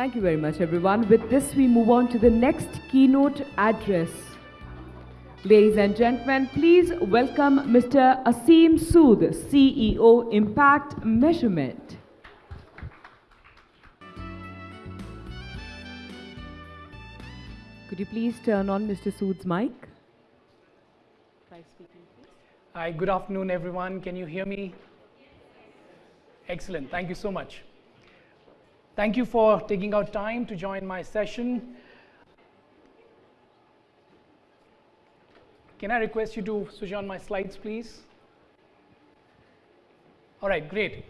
Thank you very much, everyone. With this, we move on to the next keynote address. Ladies and gentlemen, please welcome Mr. Aseem Sood, CEO, Impact Measurement. Could you please turn on Mr. Sood's mic? Hi, good afternoon, everyone. Can you hear me? Excellent. Thank you so much. Thank you for taking out time to join my session. Can I request you to switch on my slides, please? All right, great.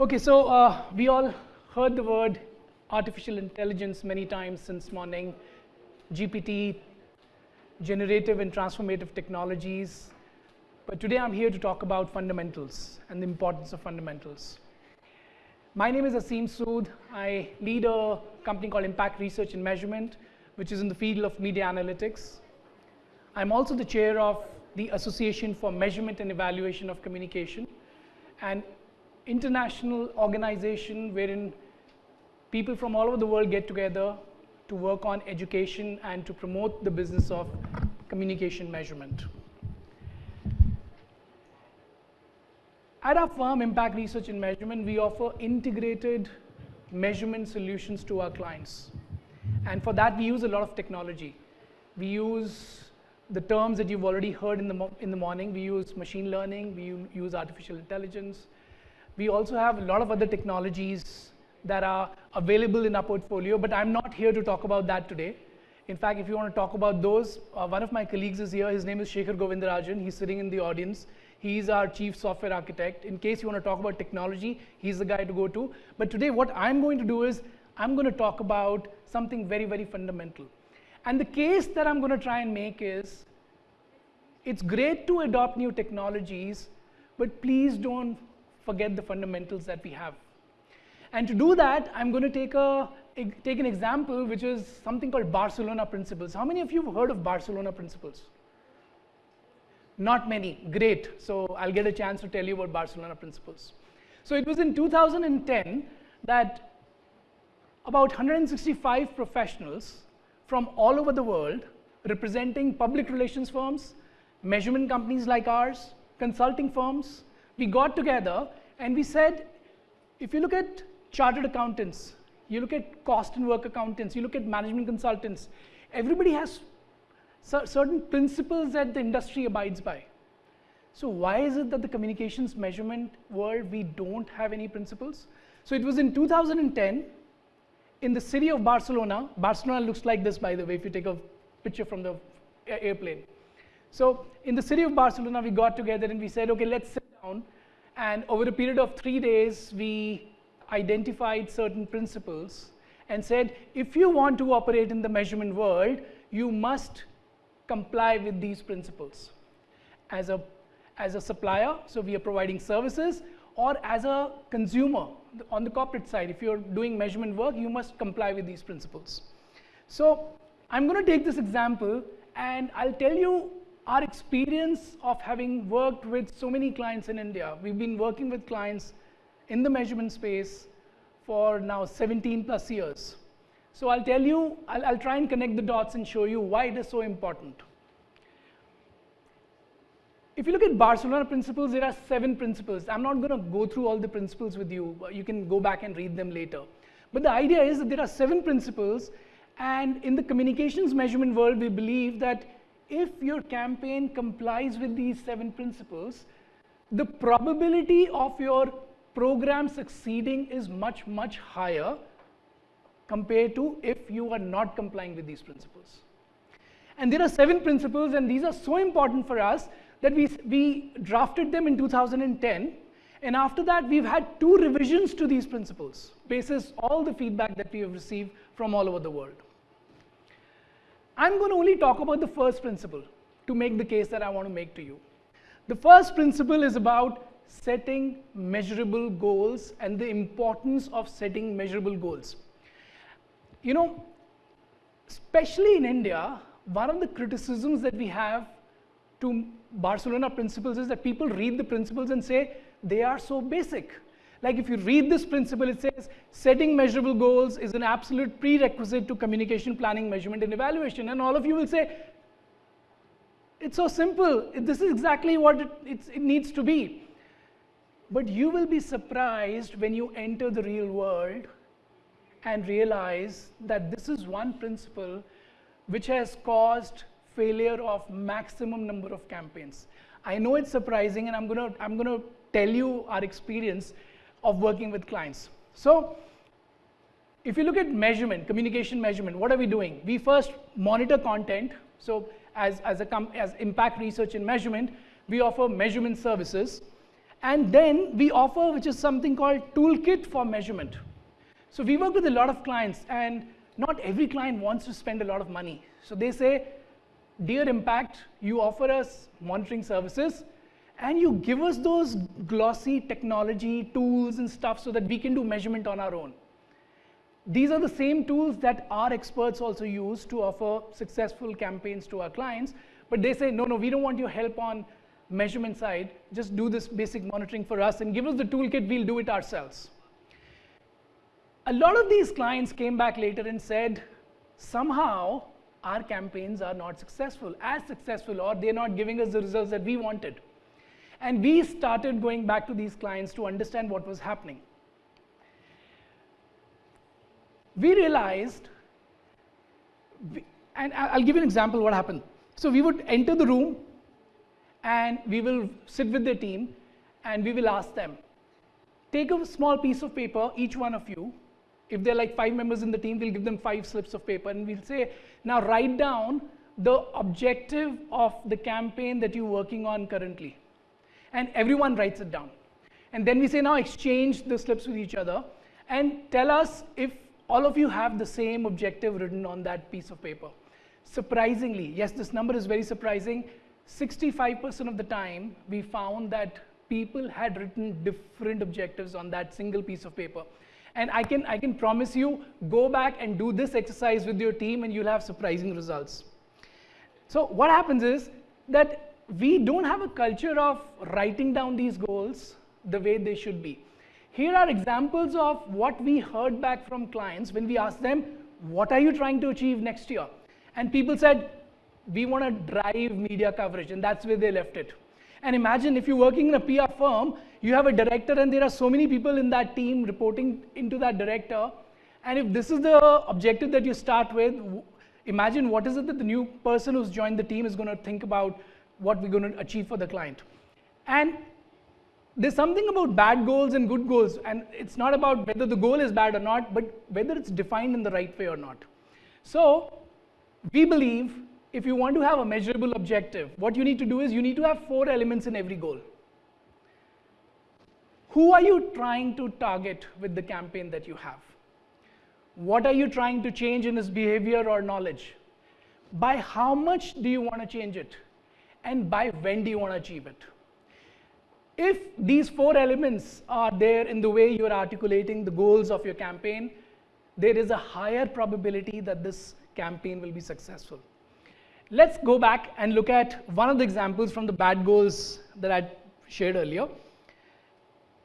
Okay, so uh, we all heard the word artificial intelligence many times since morning. GPT, generative and transformative technologies. But today I'm here to talk about fundamentals and the importance of fundamentals. My name is Aseem Sood. I lead a company called Impact Research and Measurement, which is in the field of media analytics. I'm also the chair of the Association for Measurement and Evaluation of Communication, an international organization wherein people from all over the world get together to work on education and to promote the business of communication measurement. At our firm, Impact Research and Measurement, we offer integrated measurement solutions to our clients. And for that, we use a lot of technology. We use the terms that you've already heard in the, in the morning. We use machine learning, we use artificial intelligence. We also have a lot of other technologies that are available in our portfolio, but I'm not here to talk about that today. In fact, if you want to talk about those, uh, one of my colleagues is here. His name is Shekhar Govindarajan. He's sitting in the audience. He's our chief software architect. In case you want to talk about technology, he's the guy to go to. But today, what I'm going to do is I'm going to talk about something very, very fundamental. And the case that I'm going to try and make is it's great to adopt new technologies, but please don't forget the fundamentals that we have. And to do that, I'm going to take, a, take an example, which is something called Barcelona Principles. How many of you have heard of Barcelona Principles? Not many. Great. So I'll get a chance to tell you about Barcelona Principles. So it was in 2010 that about 165 professionals from all over the world, representing public relations firms, measurement companies like ours, consulting firms, we got together and we said, if you look at chartered accountants, you look at cost and work accountants, you look at management consultants, everybody has certain principles that the industry abides by. So why is it that the communications measurement world, we don't have any principles? So it was in 2010, in the city of Barcelona, Barcelona looks like this by the way, if you take a picture from the airplane. So in the city of Barcelona, we got together and we said, okay, let's sit down. And over a period of three days, we identified certain principles and said, if you want to operate in the measurement world, you must comply with these principles. As a, as a supplier, so we are providing services, or as a consumer on the corporate side, if you're doing measurement work, you must comply with these principles. So I'm going to take this example and I'll tell you our experience of having worked with so many clients in India. We've been working with clients in the measurement space for now 17 plus years. So I'll tell you, I'll, I'll, try and connect the dots and show you why it is so important. If you look at Barcelona principles, there are seven principles. I'm not going to go through all the principles with you. You can go back and read them later. But the idea is that there are seven principles, and in the communications measurement world, we believe that if your campaign complies with these seven principles, the probability of your program succeeding is much, much higher compared to if you are not complying with these principles. And there are seven principles, and these are so important for us that we, we drafted them in 2010. And after that, we've had two revisions to these principles, basis all the feedback that we have received from all over the world. I'm going to only talk about the first principle to make the case that I want to make to you. The first principle is about setting measurable goals and the importance of setting measurable goals. You know, especially in India, one of the criticisms that we have to Barcelona principles is that people read the principles and say they are so basic. Like if you read this principle, it says setting measurable goals is an absolute prerequisite to communication planning, measurement, and evaluation. And all of you will say, it's so simple. This is exactly what it, it needs to be. But you will be surprised when you enter the real world and realize that this is one principle which has caused failure of maximum number of campaigns. I know it's surprising and I'm going to I'm going to tell you our experience of working with clients. So if you look at measurement, communication measurement, what are we doing? We first monitor content. So as, as, a as impact research and measurement, we offer measurement services. And then we offer, which is something called toolkit for measurement. So we work with a lot of clients, and not every client wants to spend a lot of money. So they say, Dear Impact, you offer us monitoring services, and you give us those glossy technology tools and stuff so that we can do measurement on our own. These are the same tools that our experts also use to offer successful campaigns to our clients, but they say, no, no, we don't want your help on measurement side, just do this basic monitoring for us and give us the toolkit, we'll do it ourselves. A lot of these clients came back later and said, somehow our campaigns are not successful, as successful, or they're not giving us the results that we wanted. And we started going back to these clients to understand what was happening. We realized, and I'll give you an example what happened. So we would enter the room and we will sit with the team and we will ask them, take a small piece of paper, each one of you. If there are like five members in the team, we'll give them five slips of paper and we'll say, now write down the objective of the campaign that you're working on currently and everyone writes it down. And then we say now exchange the slips with each other and tell us if all of you have the same objective written on that piece of paper. Surprisingly, yes, this number is very surprising. 65% of the time, we found that people had written different objectives on that single piece of paper. And I can, I can promise you, go back and do this exercise with your team and you'll have surprising results. So what happens is that we don't have a culture of writing down these goals the way they should be. Here are examples of what we heard back from clients when we asked them, what are you trying to achieve next year? And people said, we want to drive media coverage, and that's where they left it. And imagine if you're working in a PR firm, you have a director and there are so many people in that team reporting into that director. And if this is the objective that you start with, imagine what is it that the new person who's joined the team is going to think about what we're going to achieve for the client. And there's something about bad goals and good goals, and it's not about whether the goal is bad or not, but whether it's defined in the right way or not. So we believe if you want to have a measurable objective, what you need to do is you need to have four elements in every goal. Who are you trying to target with the campaign that you have? What are you trying to change in his behavior or knowledge? By how much do you want to change it? and by when do you want to achieve it. If these four elements are there in the way you're articulating the goals of your campaign, there is a higher probability that this campaign will be successful. Let's go back and look at one of the examples from the bad goals that I shared earlier.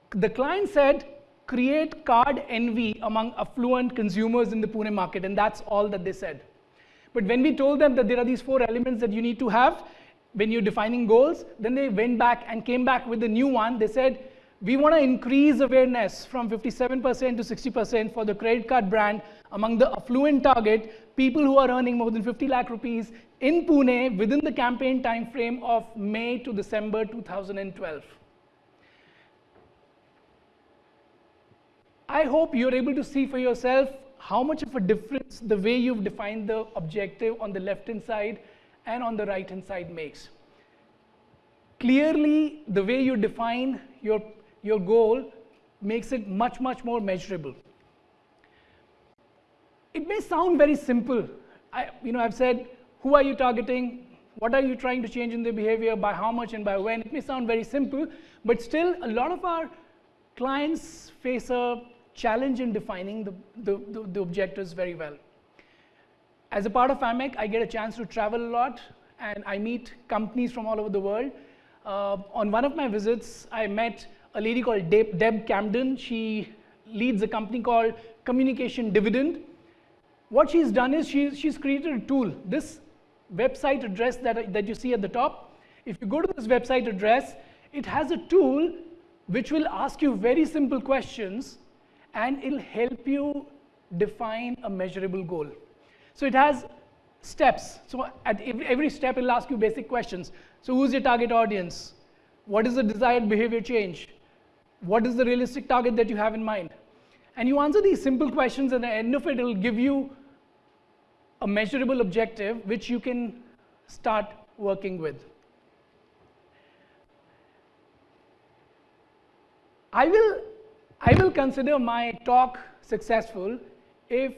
The client said, create card envy among affluent consumers in the Pune market, and that's all that they said. But when we told them that there are these four elements that you need to have, when you're defining goals, then they went back and came back with a new one. They said, we want to increase awareness from 57% to 60% for the credit card brand among the affluent target, people who are earning more than 50 lakh rupees in Pune within the campaign time frame of May to December 2012. I hope you're able to see for yourself how much of a difference the way you've defined the objective on the left hand side and on the right hand side makes. Clearly, the way you define your, your goal makes it much, much more measurable. It may sound very simple. I, you know, I've said, who are you targeting? What are you trying to change in their behavior? By how much and by when? It may sound very simple, but still, a lot of our clients face a challenge in defining the, the, the, the objectives very well. As a part of AMEC, I get a chance to travel a lot and I meet companies from all over the world. Uh, on one of my visits, I met a lady called Deb, Deb Camden. She leads a company called Communication Dividend. What she's done is she's, she's created a tool. This website address that, that you see at the top, if you go to this website address, it has a tool which will ask you very simple questions and it'll help you define a measurable goal. So it has steps. So at every, every step, it'll ask you basic questions. So who's your target audience? What is the desired behavior change? What is the realistic target that you have in mind? And you answer these simple questions, and at the end of it, it'll give you a measurable objective which you can start working with. I will, I will consider my talk successful if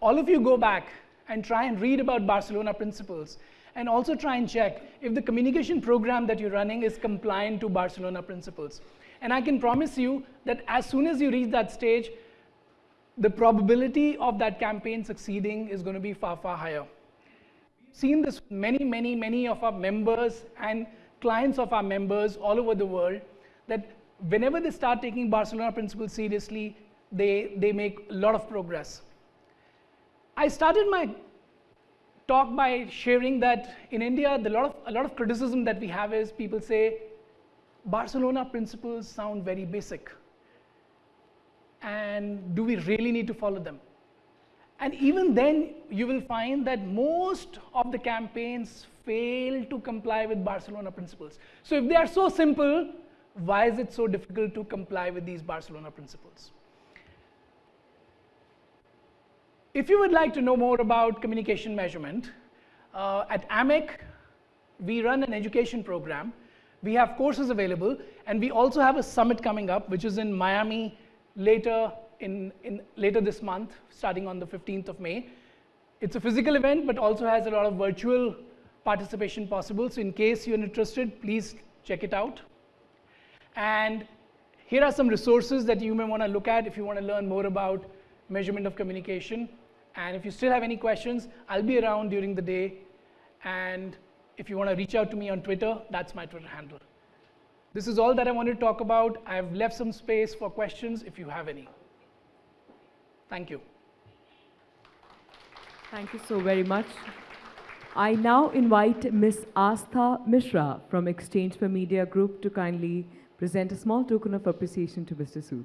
all of you go back and try and read about Barcelona principles and also try and check if the communication program that you're running is compliant to Barcelona principles. And I can promise you that as soon as you reach that stage, the probability of that campaign succeeding is going to be far, far higher. We've seen this many, many, many of our members and clients of our members all over the world that whenever they start taking Barcelona principles seriously, they, they make a lot of progress. I started my talk by sharing that in India, the lot of, a lot of criticism that we have is people say, Barcelona principles sound very basic. And do we really need to follow them? And even then, you will find that most of the campaigns fail to comply with Barcelona principles. So if they are so simple, why is it so difficult to comply with these Barcelona principles? If you would like to know more about communication measurement, uh, at AMEC, we run an education program. We have courses available, and we also have a summit coming up, which is in Miami later, in, in, later this month, starting on the 15th of May. It's a physical event, but also has a lot of virtual participation possible. So in case you're interested, please check it out. And here are some resources that you may want to look at if you want to learn more about measurement of communication. And if you still have any questions, I'll be around during the day. And if you want to reach out to me on Twitter, that's my Twitter handle. This is all that I wanted to talk about. I've left some space for questions if you have any. Thank you. Thank you so very much. I now invite Ms. Astha Mishra from Exchange for Media Group to kindly present a small token of appreciation to Mr. Sood.